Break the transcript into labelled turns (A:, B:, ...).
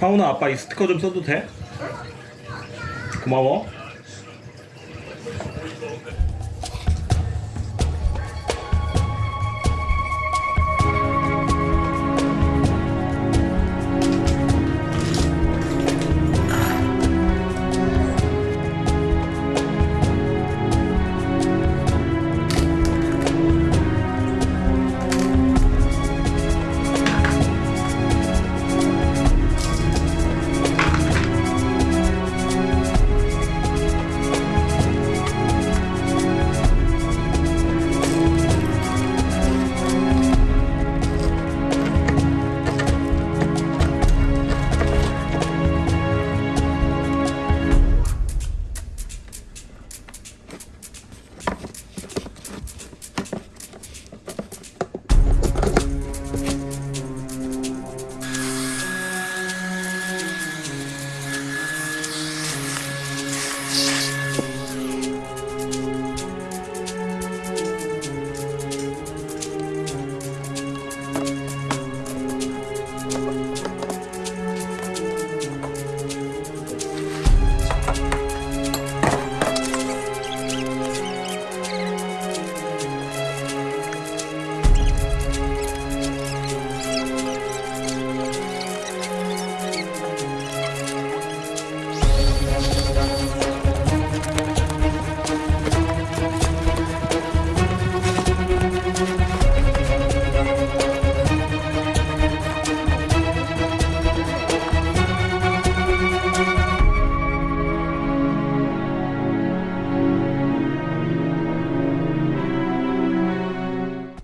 A: 하훈아 아빠 이 스티커 좀 써도 돼? 고마워